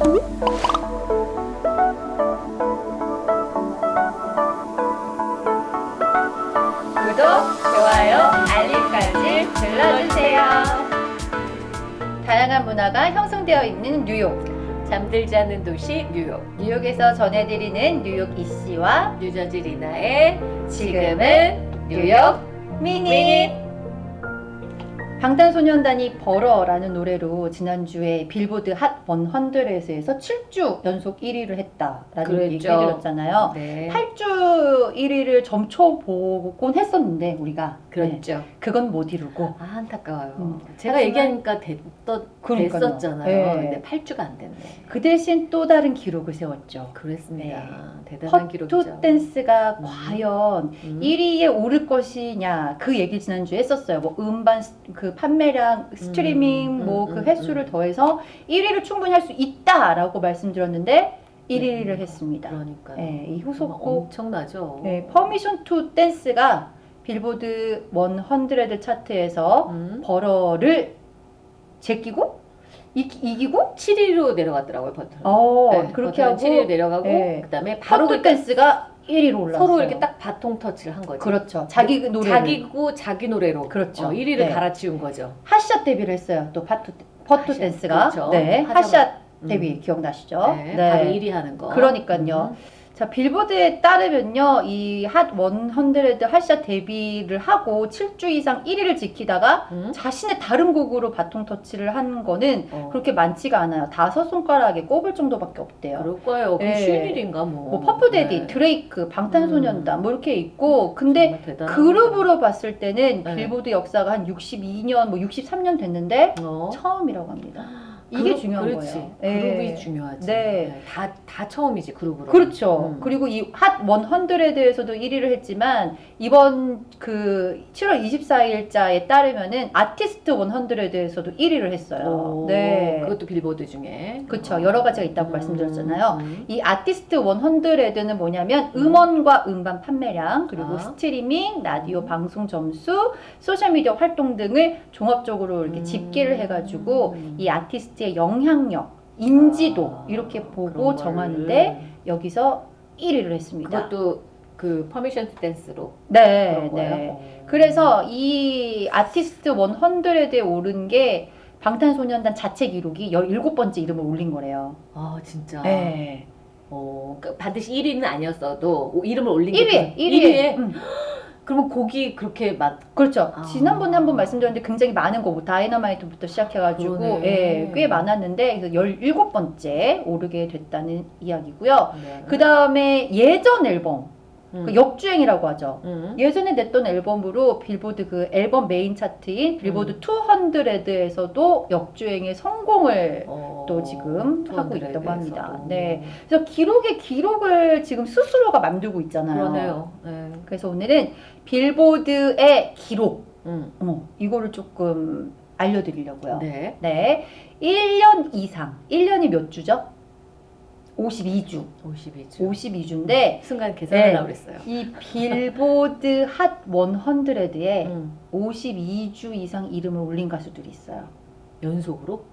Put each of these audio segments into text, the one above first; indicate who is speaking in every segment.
Speaker 1: 구독, 좋아요, 알림까지 눌러주세요. 다양한 문화가 형성되어 있는 뉴욕.
Speaker 2: 잠들지 않는 도시 뉴욕
Speaker 1: 뉴욕에서 전해드리는 뉴욕 이씨와
Speaker 2: 뉴저지 리나의
Speaker 1: 지금은 뉴욕 미닛. 방탄소년단이 벌어라는 노래로 지난주에 빌보드 핫 100에서 7주 연속 1위를 했다라는
Speaker 2: 그랬죠.
Speaker 1: 얘기 해드렸잖아요.
Speaker 2: 네
Speaker 1: 8주 1위를 점쳐보곤 했었는데 우리가 네,
Speaker 2: 그렇죠
Speaker 1: 그건 못 이루고
Speaker 2: 아 안타까워요
Speaker 1: 음.
Speaker 2: 제가
Speaker 1: 하지만-
Speaker 2: 얘기하니까 됐,
Speaker 1: 그러니까요.
Speaker 2: 됐었잖아요
Speaker 1: 네.
Speaker 2: 근데 8주가 안 됐네
Speaker 1: 그 대신 또 다른 기록을 세웠죠.
Speaker 2: 그랬습니다
Speaker 1: 네.
Speaker 2: 대단한 기록이죠
Speaker 1: 댄스가
Speaker 2: 음.
Speaker 1: 과연
Speaker 2: 음.
Speaker 1: 1위에 오를 것이냐 그 얘기를 지난주에 했었어요. 뭐 음반 스- 그 판매량, 스트리밍
Speaker 2: 음,
Speaker 1: 뭐
Speaker 2: 음,
Speaker 1: 그
Speaker 2: 음,
Speaker 1: 횟수를
Speaker 2: 음.
Speaker 1: 더해서 1위를 충분히 할 수 있다라고 말씀드렸는데 1위를
Speaker 2: 음,
Speaker 1: 했습니다.
Speaker 2: 그러니까요
Speaker 1: 네, 이 후속곡
Speaker 2: 엄청나죠
Speaker 1: 네, Permission to Dance가 빌보드 100 차트에서
Speaker 2: 음.
Speaker 1: Butter를 제끼고 이, 이기고
Speaker 2: 7위로 내려갔더라고요 버튼
Speaker 1: 어
Speaker 2: 네,
Speaker 1: 그렇게 하고
Speaker 2: 7위로 내려가고
Speaker 1: 네.
Speaker 2: 그다음에 바로 그
Speaker 1: Dance가 1위로 올라왔어요.
Speaker 2: 서로 이렇게 딱 바통 터치를 한 거죠
Speaker 1: 그렇죠. 자기 노래
Speaker 2: 자기고 자기 노래로
Speaker 1: 그렇죠.
Speaker 2: 어, 1위를
Speaker 1: 네.
Speaker 2: 갈아치운 거죠
Speaker 1: 핫샷 데뷔를 했어요. 또 파투 퍼투 댄스가
Speaker 2: 그렇죠.
Speaker 1: 네 핫샷
Speaker 2: 음.
Speaker 1: 데뷔 기억나시죠?
Speaker 2: 네, 바로 1위 하는 거
Speaker 1: 그러니까요.
Speaker 2: 음.
Speaker 1: 자 빌보드에 따르면요 이 핫 100 핫샷 데뷔를 하고 7주 이상 1위를 지키다가
Speaker 2: 음.
Speaker 1: 자신의 다른 곡으로 바통 터치를 한 거는
Speaker 2: 어.
Speaker 1: 그렇게 많지가 않아요. 다섯 손가락에 꼽을 정도밖에 없대요.
Speaker 2: 그럴 거예요. 그
Speaker 1: 네.
Speaker 2: 쉬운 일인가 뭐.
Speaker 1: 뭐 퍼프 대디,
Speaker 2: 네.
Speaker 1: 드레이크, 방탄소년단
Speaker 2: 음.
Speaker 1: 뭐 이렇게 있고 근데 그룹으로 봤을 때는
Speaker 2: 네.
Speaker 1: 빌보드 역사가 한 62년 뭐 63년 됐는데
Speaker 2: 어.
Speaker 1: 처음이라고 합니다. 이게
Speaker 2: 그룹,
Speaker 1: 중요한
Speaker 2: 그렇지.
Speaker 1: 거예요.
Speaker 2: 그룹이
Speaker 1: 예.
Speaker 2: 중요하지.
Speaker 1: 네.
Speaker 2: 다, 다 처음이지 그룹으로.
Speaker 1: 그렇죠.
Speaker 2: 음.
Speaker 1: 그리고 이 핫 100에서도 1위를 했지만 이번 그 7월 24일자에 따르면은 아티스트 100에서도 1위를 했어요.
Speaker 2: 오,
Speaker 1: 네.
Speaker 2: 그것도 빌보드 중에.
Speaker 1: 그렇죠. 여러 가지가 있다고 말씀드렸잖아요.
Speaker 2: 음.
Speaker 1: 이 아티스트 100에는 뭐냐면 음원과 음반 판매량 그리고
Speaker 2: 아.
Speaker 1: 스트리밍, 라디오
Speaker 2: 음.
Speaker 1: 방송 점수, 소셜 미디어 활동 등을 종합적으로 이렇게
Speaker 2: 음.
Speaker 1: 집계를 해가지고 이 아티스트 의 영향력, 인지도
Speaker 2: 아,
Speaker 1: 이렇게 보고 정하는데. 여기서 1위를 했습니다.
Speaker 2: 그것도 그 Permission to Dance로
Speaker 1: 네. 네.
Speaker 2: 어.
Speaker 1: 그래서 이 아티스트 100에 오른 게 방탄소년단 자체 기록이 17번째 이름을 올린 거래요.
Speaker 2: 아 진짜.
Speaker 1: 네.
Speaker 2: 어, 그러니까 반드시 1위는 아니었어도 오- 이름을 올린 게
Speaker 1: 1위에,
Speaker 2: 그-
Speaker 1: 1위에. 음.
Speaker 2: 그러면 곡이 그렇게 맞.
Speaker 1: 그렇죠.
Speaker 2: 아.
Speaker 1: 지난번에 한번 말씀드렸는데 굉장히 많은 거고 다이너마이트부터 시작해가지고
Speaker 2: 그러네.
Speaker 1: 예, 꽤 많았는데 그래서 17번째 오르게 됐다는 이야기고요.
Speaker 2: 네.
Speaker 1: 그 다음에 예전 앨범,
Speaker 2: 음.
Speaker 1: 그 역주행이라고 하죠.
Speaker 2: 음.
Speaker 1: 예전에 냈던 앨범으로 빌보드 그 앨범 메인 차트인 빌보드
Speaker 2: 음.
Speaker 1: 200에서도 역주행의 성공을
Speaker 2: 어,
Speaker 1: 또 지금 하고
Speaker 2: 200
Speaker 1: 있다고 합니다. 네. 그래서 기록의 기록을 지금 스스로가 만들고 있잖아요.
Speaker 2: 그러네요. 네.
Speaker 1: 그래서 오늘은 빌보드의 기록,
Speaker 2: 음.
Speaker 1: 어, 이거를 조금 알려드리려고요.
Speaker 2: 네.
Speaker 1: 네. 1년 이상, 1년이 몇 주죠? 52주.
Speaker 2: 52주.
Speaker 1: 52주인데
Speaker 2: 순간 계산하려고
Speaker 1: 네.
Speaker 2: 그랬어요.
Speaker 1: 이 빌보드 핫 100에
Speaker 2: 음.
Speaker 1: 52주 이상 이름을 올린 가수들이 있어요.
Speaker 2: 연속으로?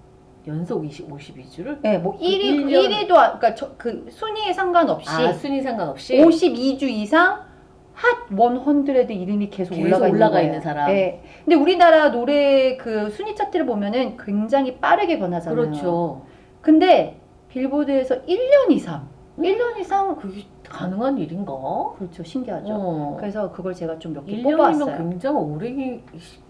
Speaker 2: 연속 20, 52주를?
Speaker 1: 네, 뭐 1위,
Speaker 2: 일 년-
Speaker 1: 1위도, 그러니까 저, 그 순위에 상관없이
Speaker 2: 아, 순위 상관없이?
Speaker 1: 52주 이상 핫 100에 이름이 계속,
Speaker 2: 계속
Speaker 1: 올라가,
Speaker 2: 올라가
Speaker 1: 있는,
Speaker 2: 있는. 사람.
Speaker 1: 네. 근데 우리나라 노래 그 순위 차트를 보면은 굉장히 빠르게 변하잖아요.
Speaker 2: 그렇죠.
Speaker 1: 근데 빌보드에서 1년 이상, 1년 이상
Speaker 2: 그게 가능한 일인가?
Speaker 1: 그렇죠. 신기하죠.
Speaker 2: 어.
Speaker 1: 그래서 그걸 제가 좀 몇개
Speaker 2: 1년이면
Speaker 1: 뽑아왔어요.
Speaker 2: 굉장히 오래 기-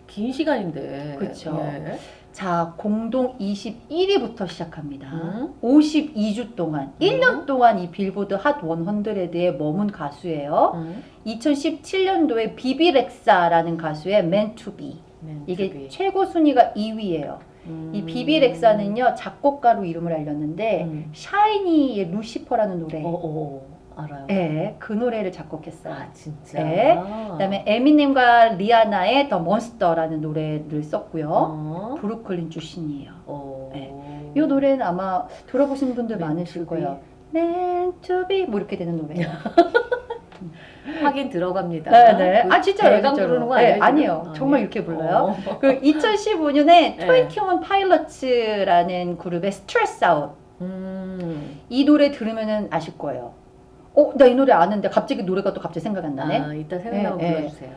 Speaker 2: 긴 시간인데.
Speaker 1: 그쵸.
Speaker 2: 예.
Speaker 1: 자, 공동 21위부터 시작합니다.
Speaker 2: 음.
Speaker 1: 52주 동안, 1년 동안 이 빌보드 핫 100에 머문 가수예요.
Speaker 2: 음.
Speaker 1: 2017년도에 비비 렉사라는 가수의 Meant to Be.
Speaker 2: Meant
Speaker 1: 이게
Speaker 2: to Be.
Speaker 1: 최고 순위가 2위예요.
Speaker 2: 음.
Speaker 1: 이 비비렉사는요 작곡가로 이름을 알렸는데
Speaker 2: 음.
Speaker 1: 샤이니의 루시퍼라는 노래,
Speaker 2: 어, 어, 알아요.
Speaker 1: 예, 그 노래를 작곡했어요.
Speaker 2: 아, 진짜.
Speaker 1: 네. 그다음에 에미넴과 리아나의 더 몬스터라는 노래를 썼고요.
Speaker 2: 어.
Speaker 1: 브루클린 출신이에요.
Speaker 2: 어.
Speaker 1: 네. 이 노래는 아마 들어보신 분들 많으실. 거예요. Meant to be 뭐 이렇게 되는 노래예요.
Speaker 2: 하긴 들어갑니다.
Speaker 1: 네, 네.
Speaker 2: 그
Speaker 1: 아 진짜요,
Speaker 2: 대강
Speaker 1: 진짜로.
Speaker 2: 부르는 거
Speaker 1: 네,
Speaker 2: 아니에요?
Speaker 1: 아니에요.
Speaker 2: 지금?
Speaker 1: 정말
Speaker 2: 아니에요?
Speaker 1: 이렇게 불러요.
Speaker 2: 어.
Speaker 1: 그 2015년에
Speaker 2: 네.
Speaker 1: 21 Pilots라는 그룹의 Stressed Out
Speaker 2: 음.
Speaker 1: 이 노래 들으면은 아실 거예요. 어, 나 이 노래 아는데 갑자기 노래가 또 갑자기 생각이 안 나네.
Speaker 2: 아, 이따 생각나면
Speaker 1: 예, 예.
Speaker 2: 불러주세요.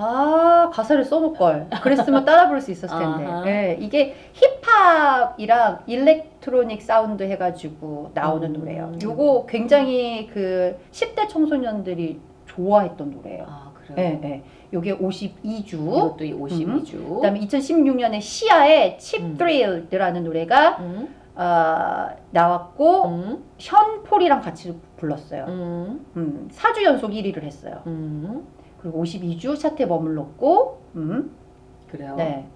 Speaker 1: 아 가사를 써놓을 걸. 그랬으면 따라 부를 수 있었을 텐데. 예, 이게 힙합이랑 electronic 사운드 해가지고 나오는
Speaker 2: 음.
Speaker 1: 노래예요. 요거 굉장히 그 10대 청소년들이 좋아했던 노래예요.
Speaker 2: 아, 그래요?
Speaker 1: 예, 예. 요게 52주.
Speaker 2: 이것도 이 52주.
Speaker 1: 그다음에 2016년에 시아의 Cheap
Speaker 2: 음.
Speaker 1: Thrill라는 노래가
Speaker 2: 음.
Speaker 1: 어, 나왔고
Speaker 2: 음.
Speaker 1: 션폴이랑 같이 불렀어요.
Speaker 2: 음.
Speaker 1: 음, 4주 연속 1위를 했어요.
Speaker 2: 음.
Speaker 1: 그리고 52주 차트에 머물렀고, 음,
Speaker 2: 그래요.
Speaker 1: 네.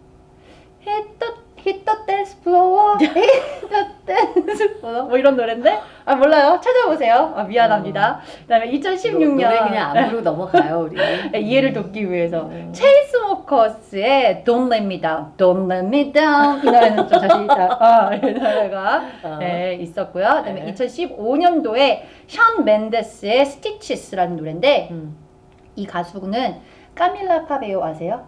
Speaker 1: The, hit the dance floor, hit the dance floor. 뭐 이런 노래인데? 아, 몰라요. 찾아보세요. 아, 미안합니다. 그 다음에 2016년.
Speaker 2: 노래 그냥 안 부르고 넘어가요, 우리.
Speaker 1: 네, 이해를 돕기 위해서.
Speaker 2: 음.
Speaker 1: 체이스모커스의 Don't Let Me Down, Don't Let Me Down 이 노래는 좀 자신 있다. 아, 이 노래가
Speaker 2: 어.
Speaker 1: 네, 있었고요. 그 다음에
Speaker 2: 네.
Speaker 1: 2015년도에 션 맨데스의 Stitches라는 노래인데
Speaker 2: 음.
Speaker 1: 이 가수는 카밀라 카베요 아세요?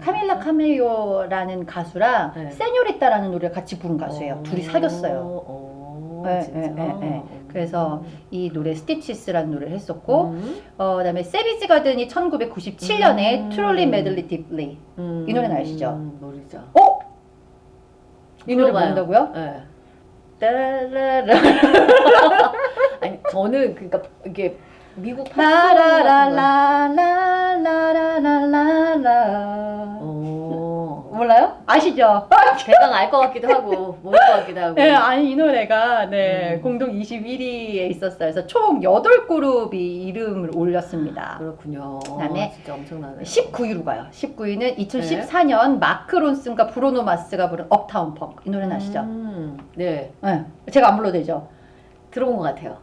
Speaker 1: 카밀라 카메요라는 가수랑
Speaker 2: 네.
Speaker 1: 세뇨리따라는 노래를 같이 부른 가수예요.
Speaker 2: 어.
Speaker 1: 둘이 사귀었어요.
Speaker 2: 어,
Speaker 1: 네. 네, 네, 네.
Speaker 2: 음.
Speaker 1: 그래서 이 노래 스티치스라는 노래를 했었고
Speaker 2: 음.
Speaker 1: 어, 그다음에 세비지 가든이 1997년에
Speaker 2: 음.
Speaker 1: Truly Madly Deeply
Speaker 2: 음.
Speaker 1: 이 노래는 아시죠?
Speaker 2: 음, 모르죠.
Speaker 1: 어? 이 노래. 모른다고요?
Speaker 2: 네.
Speaker 1: 따라라
Speaker 2: 아니 저는 그러니까 이게 미국.
Speaker 1: 라라라라라라라라
Speaker 2: 어.
Speaker 1: 몰라요? 아시죠?
Speaker 2: 대강 알 것 같기도 하고 모를 것 같기도 하고.
Speaker 1: 네, 아니 이 노래가 네,
Speaker 2: 음.
Speaker 1: 공동 21위에 있었어요. 그래서 총 8그룹이 이름을 올렸습니다.
Speaker 2: 그렇군요.
Speaker 1: 그다음에
Speaker 2: 진짜 엄청나네.
Speaker 1: 19위로 가요. 19위는
Speaker 2: 네.
Speaker 1: 2014년 마크 론슨과 브로노 마스가 부른 업타운 펑크. 이 노래는 아시죠?
Speaker 2: 음, 네
Speaker 1: 네. 제가 안 불러도 되죠?
Speaker 2: 들어본 것 같아요.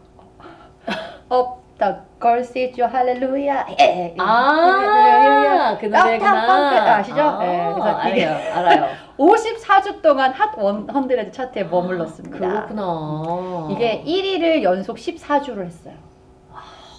Speaker 1: Up the girl says you hallelujah. 예.
Speaker 2: 아, 그
Speaker 1: 업타운
Speaker 2: 노래구나.
Speaker 1: 펑크 아시죠?
Speaker 2: 아,
Speaker 1: 네, 그래서
Speaker 2: 알아요, 알아요.
Speaker 1: 54주 동안 핫100 차트에 머물렀습니다.
Speaker 2: 그렇구나.
Speaker 1: 이게 1위를 연속 14주를 했어요.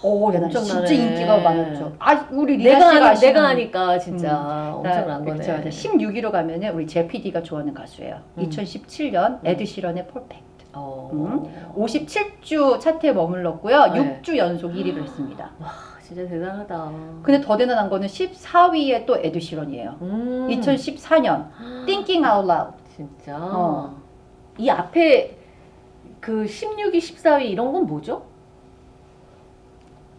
Speaker 1: 오,
Speaker 2: 엄청나네.
Speaker 1: 진짜 인기가 많았죠. 아, 우리
Speaker 2: 내가
Speaker 1: 아시는
Speaker 2: 내가 하니까 진짜 엄청난 거네.
Speaker 1: 그렇죠. 16위로 가면은 우리 제 PD가 좋아하는 가수예요.
Speaker 2: 음.
Speaker 1: 2017년 에드 시런의 Perfect.
Speaker 2: 어.
Speaker 1: 음. 57주 차트에 머물렀고요.
Speaker 2: 네.
Speaker 1: 6주 연속 1위를 했습니다.
Speaker 2: 와, 진짜 대단하다.
Speaker 1: 근데 더 대단한 거는 14위에 또 에드 시런이에요.
Speaker 2: 음.
Speaker 1: 2014년 Thinking Out Loud.
Speaker 2: 진짜.
Speaker 1: 어.
Speaker 2: 이 앞에 그 16위, 14위 이런 건 뭐죠?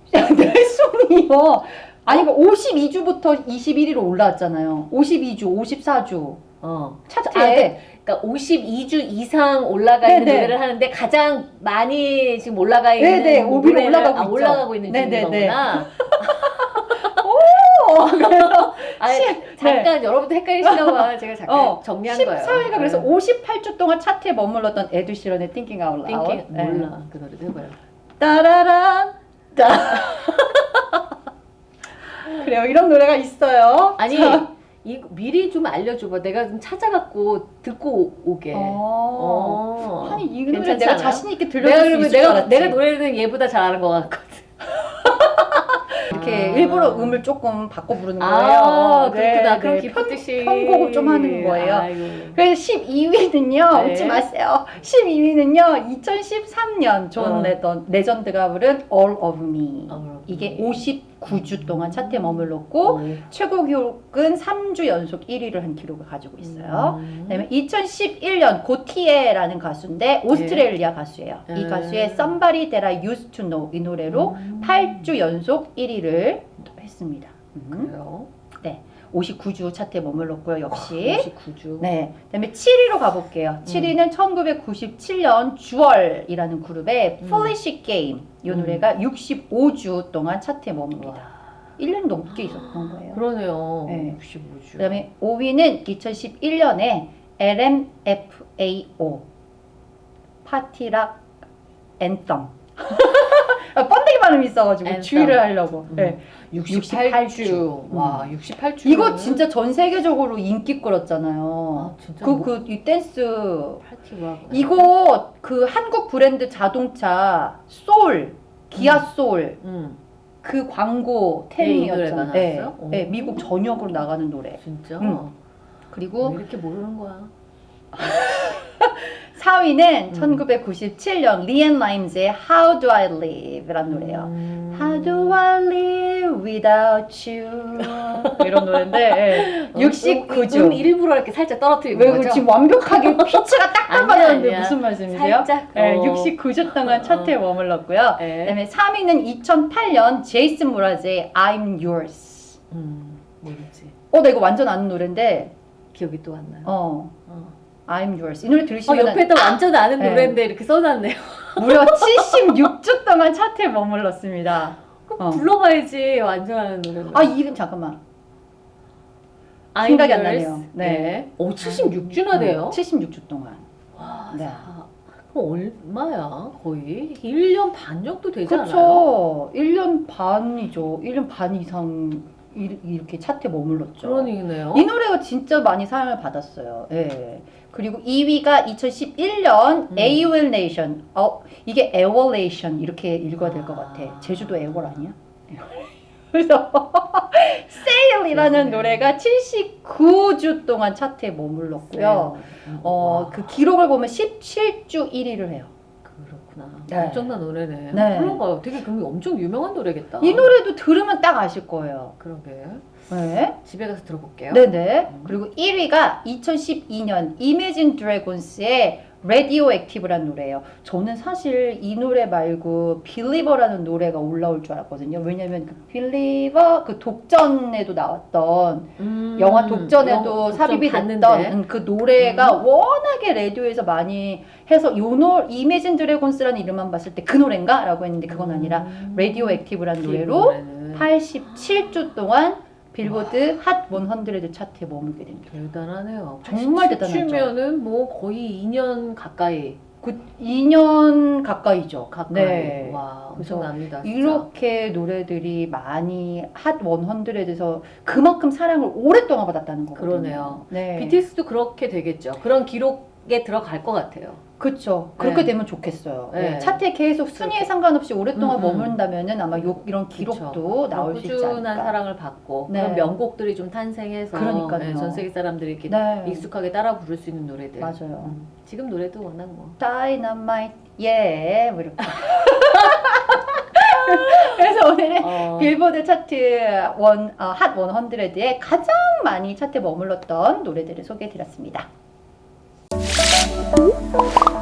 Speaker 1: 내 손이요. 아니 그 52주부터 21위로 올라왔잖아요. 52주, 54주
Speaker 2: 어.
Speaker 1: 차트에
Speaker 2: 그러니까 52주 이상 올라가 있는
Speaker 1: 네네.
Speaker 2: 노래를 하는데 가장 많이 지금 올라가 있는
Speaker 1: 네네,
Speaker 2: 노래를-
Speaker 1: 올라가고
Speaker 2: 아. 올라가고 있는 중인
Speaker 1: 네네네.
Speaker 2: 거구나.
Speaker 1: 어, 그래서
Speaker 2: 아니, 잠깐 여러분도 헷갈리시나 봐. 제가 잠깐
Speaker 1: 네. 어,
Speaker 2: 정리한
Speaker 1: 14위가
Speaker 2: 거예요.
Speaker 1: 그래서
Speaker 2: 네.
Speaker 1: 58주 동안 차트에 머물렀던 에드 시런의 Thinking Out Loud.
Speaker 2: 띵킹
Speaker 1: 네.
Speaker 2: 몰라. 그 노래도 해봐요.
Speaker 1: 따라란 따. 그래요. 이런 노래가 있어요.
Speaker 2: 아니
Speaker 1: 자.
Speaker 2: 이 미리 좀 알려줘봐. 내가 좀 찾아갖고 듣고 오- 오게.
Speaker 1: 어.
Speaker 2: 어.
Speaker 1: 아니 이 노래 내가
Speaker 2: 않아요?
Speaker 1: 자신 있게 들려줄 수
Speaker 2: 내가. 내가 노래는 얘보다 잘 아는 것 같거든.
Speaker 1: 이렇게
Speaker 2: 아.
Speaker 1: 일부러 음을 조금 바꿔 부르는 거예요.
Speaker 2: 아
Speaker 1: 네,
Speaker 2: 그렇구나. 그럼
Speaker 1: 네.
Speaker 2: 깊은 뜻이
Speaker 1: 편곡을 좀 하는 거예요.
Speaker 2: 아이고.
Speaker 1: 그래서 12위는요,
Speaker 2: 네.
Speaker 1: 웃지 마세요. 12위는요, 2013년 존
Speaker 2: 어.
Speaker 1: 레던, 레전드가 부른 All of Me.
Speaker 2: Of
Speaker 1: 이게
Speaker 2: Me.
Speaker 1: 59주 동안 차트에 머물렀고,
Speaker 2: 오.
Speaker 1: 최고 기록은 3주 연속 1위를 한 기록을 가지고 있어요.
Speaker 2: 음.
Speaker 1: 그다음에 2011년 고티에라는 가수인데 오스트레일리아 가수예요. 이
Speaker 2: 음.
Speaker 1: 가수의 Somebody That I Used to Know 이 노래로
Speaker 2: 음.
Speaker 1: 8주 연속 1위를 했습니다. 음.
Speaker 2: 그래요.
Speaker 1: 59주 차트에 머물렀고요. 역시.
Speaker 2: 59주.
Speaker 1: 네. 그다음에 7위로
Speaker 2: 음.
Speaker 1: 가볼게요. 7위는 1997년 주얼이라는 그룹의
Speaker 2: 음.
Speaker 1: Foolish Game. 이
Speaker 2: 음.
Speaker 1: 노래가 65주 동안 차트에 머뭅니다.
Speaker 2: 와.
Speaker 1: 1년 넘게 있었던 거예요.
Speaker 2: 그러네요.
Speaker 1: 네.
Speaker 2: 65주.
Speaker 1: 그다음에 5위는 2011년에 LMFAO Party Rock Anthem. 발음이 있어가지고
Speaker 2: Anthem.
Speaker 1: 주의를 하려고.
Speaker 2: 음.
Speaker 1: 네.
Speaker 2: 68주.
Speaker 1: 68주.
Speaker 2: 와, 68주.
Speaker 1: 이거 진짜 전 세계적으로 인기 끌었잖아요.
Speaker 2: 아, 진짜
Speaker 1: 그
Speaker 2: 뭐
Speaker 1: 그 이 댄스
Speaker 2: 파티 와.
Speaker 1: 이거 그 한국 브랜드 자동차 소울 기아 소울
Speaker 2: 음.
Speaker 1: 그 광고
Speaker 2: 네, 이
Speaker 1: 템이었잖아요. 네? 네,
Speaker 2: 오.
Speaker 1: 미국 전역으로 나가는 노래.
Speaker 2: 진짜?
Speaker 1: 음. 그리고
Speaker 2: 왜 이렇게 모르는 거야?
Speaker 1: 4위는
Speaker 2: 음.
Speaker 1: 1997년 리앤 라임즈의 How Do I Live라는 노래예요.
Speaker 2: 음.
Speaker 1: How do I live without you? 이런 노래인데 예. 69주.
Speaker 2: 음, 일부러 이렇게 살짝 떨어뜨리는
Speaker 1: 왜
Speaker 2: 거죠?
Speaker 1: 지금 완벽하게 피치가 맞았는데
Speaker 2: 아니야.
Speaker 1: 무슨 말씀이세요?
Speaker 2: 살짝.
Speaker 1: 네,
Speaker 2: 어.
Speaker 1: 69주 동안 차트에 머물렀고요.
Speaker 2: 네.
Speaker 1: 그다음에 3위는 2008년 제이슨 무라즈의 I'm Yours.
Speaker 2: 음, 모르지.
Speaker 1: 어, 나 이거 완전 아는 노래인데,
Speaker 2: 기억이 또 안 나요.
Speaker 1: 어,
Speaker 2: 어.
Speaker 1: I'm Yours. 이 노래
Speaker 2: 어,
Speaker 1: 들으시면
Speaker 2: 옆에도 완전 아는
Speaker 1: 네.
Speaker 2: 노래인데 이렇게 써놨네요.
Speaker 1: 무려 76주 동안 차트에 머물렀습니다. 어.
Speaker 2: 불러봐야지 완전 아는 노래.
Speaker 1: 아, 이름 잠깐만.
Speaker 2: I'm
Speaker 1: 생각이 안. 나네요. 네.
Speaker 2: 네. 오, 76주나 돼요?
Speaker 1: 76주 동안.
Speaker 2: 와,
Speaker 1: 네.
Speaker 2: 사- 그럼 얼마야? 거의 1년 반 정도 되지 않아요?
Speaker 1: 그렇죠. 1년 반이죠. 1년 반 이상 이- 이렇게 차트에 머물렀죠.
Speaker 2: 그러니네요.
Speaker 1: 이 노래가 진짜 많이 사랑을 받았어요. 예. 그리고 2위가 2011년
Speaker 2: 음.
Speaker 1: AOL Nation. 어, 이게 에월 네이션 이렇게 읽어야 될것
Speaker 2: 아.
Speaker 1: 같아. 제주도 에월 아니야? 그래서 Sail이라는
Speaker 2: 네.
Speaker 1: 노래가 79주 동안 차트에 머물렀고요.
Speaker 2: 네.
Speaker 1: 어,
Speaker 2: 와,
Speaker 1: 그 기록을 보면 17주 1위를 해요.
Speaker 2: 그렇구나.
Speaker 1: 네.
Speaker 2: 엄청난 노래네.
Speaker 1: 네.
Speaker 2: 그런가요? 되게 그럼 엄청 유명한 노래겠다.
Speaker 1: 이 노래도 들으면 딱 아실 거예요.
Speaker 2: 그러게.
Speaker 1: 네.
Speaker 2: 집에 가서 들어볼게요.
Speaker 1: 네네.
Speaker 2: 음.
Speaker 1: 그리고 1위가 2012년 Imagine Dragons의 Radioactive라는 노래예요. 저는 사실 이 노래 말고 Believer라는 노래가 올라올 줄 알았거든요. 왜냐면 그 Believer 그 독전에도 나왔던
Speaker 2: 음,
Speaker 1: 영화 독전에도
Speaker 2: 영화
Speaker 1: 삽입이
Speaker 2: 독전
Speaker 1: 됐던. 음, 그 노래가
Speaker 2: 음.
Speaker 1: 워낙에 라디오에서 많이 해서 요 노, Imagine Dragons라는 이름만 봤을 때 그 노래인가? 라고 했는데 그건 아니라
Speaker 2: 음.
Speaker 1: Radioactive라는
Speaker 2: 그
Speaker 1: 노래로
Speaker 2: 노래는
Speaker 1: 87주 동안 빌보드 핫 100 차트에 머물게 됩니다.
Speaker 2: 대단하네요.
Speaker 1: 정말 대단하죠.
Speaker 2: 치면은 뭐 거의 2년 가까이
Speaker 1: 그 2년 가까이죠.
Speaker 2: 가까이.
Speaker 1: 네.
Speaker 2: 와, 엄청납니다. 진짜.
Speaker 1: 이렇게 노래들이 많이 핫 100에서 그만큼 사랑을 오랫동안 받았다는 거거든요.
Speaker 2: 그러네요.
Speaker 1: 네.
Speaker 2: BTS도 그렇게 되겠죠. 그런 기록 에 들어갈 것 같아요.
Speaker 1: 그렇죠. 그렇게
Speaker 2: 네.
Speaker 1: 되면 좋겠어요.
Speaker 2: 네.
Speaker 1: 네. 차트에 계속 순위에. 상관없이 오랫동안
Speaker 2: 음, 음.
Speaker 1: 머문다면은 아마 요, 이런 기록도 나올 수 있지
Speaker 2: 꾸준한
Speaker 1: 않을까.
Speaker 2: 사랑을 받고
Speaker 1: 네.
Speaker 2: 그런 명곡들이 좀 탄생해서
Speaker 1: 그러니까요.
Speaker 2: 네, 전 세계 사람들이 이렇게
Speaker 1: 네.
Speaker 2: 익숙하게 따라 부를 수 있는 노래들.
Speaker 1: 맞아요.
Speaker 2: 음, 지금 노래도 워낙 뭐
Speaker 1: 다이너마이트 예, 뭐 이렇게. 그래서 오늘은
Speaker 2: 어,
Speaker 1: 빌보드 차트 원, 어, 핫 100에 가장 많이 차트에 머물렀던 노래들을 소개해 드렸습니다. Thank you.